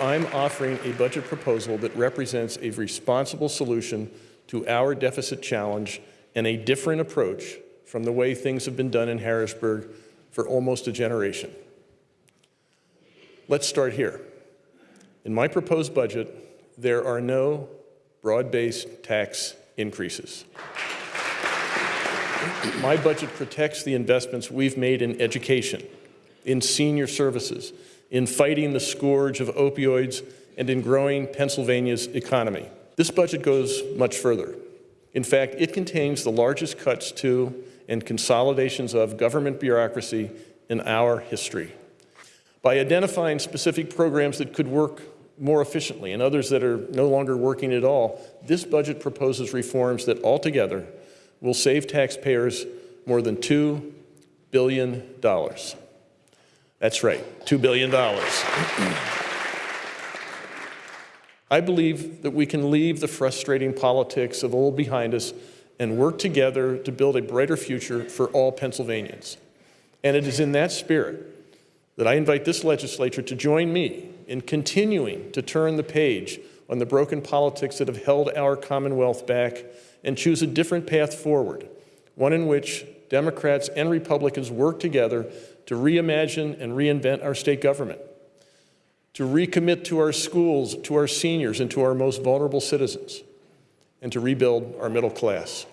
I'm offering a budget proposal that represents a responsible solution to our deficit challenge and a different approach from the way things have been done in Harrisburg for almost a generation. Let's start here. In my proposed budget, there are no broad-based tax increases. My budget protects the investments we've made in education, in senior services, in fighting the scourge of opioids, and in growing Pennsylvania's economy. This budget goes much further. In fact, it contains the largest cuts to and consolidations of government bureaucracy in our history. By identifying specific programs that could work more efficiently and others that are no longer working at all, this budget proposes reforms that altogether will save taxpayers more than $2 billion. That's right, $2 billion. I believe that we can leave the frustrating politics of old behind us and work together to build a brighter future for all Pennsylvanians. And it is in that spirit that I invite this legislature to join me in continuing to turn the page on the broken politics that have held our Commonwealth back and choose a different path forward, one in which Democrats and Republicans work together to reimagine and reinvent our state government, to recommit to our schools, to our seniors, and to our most vulnerable citizens, and to rebuild our middle class.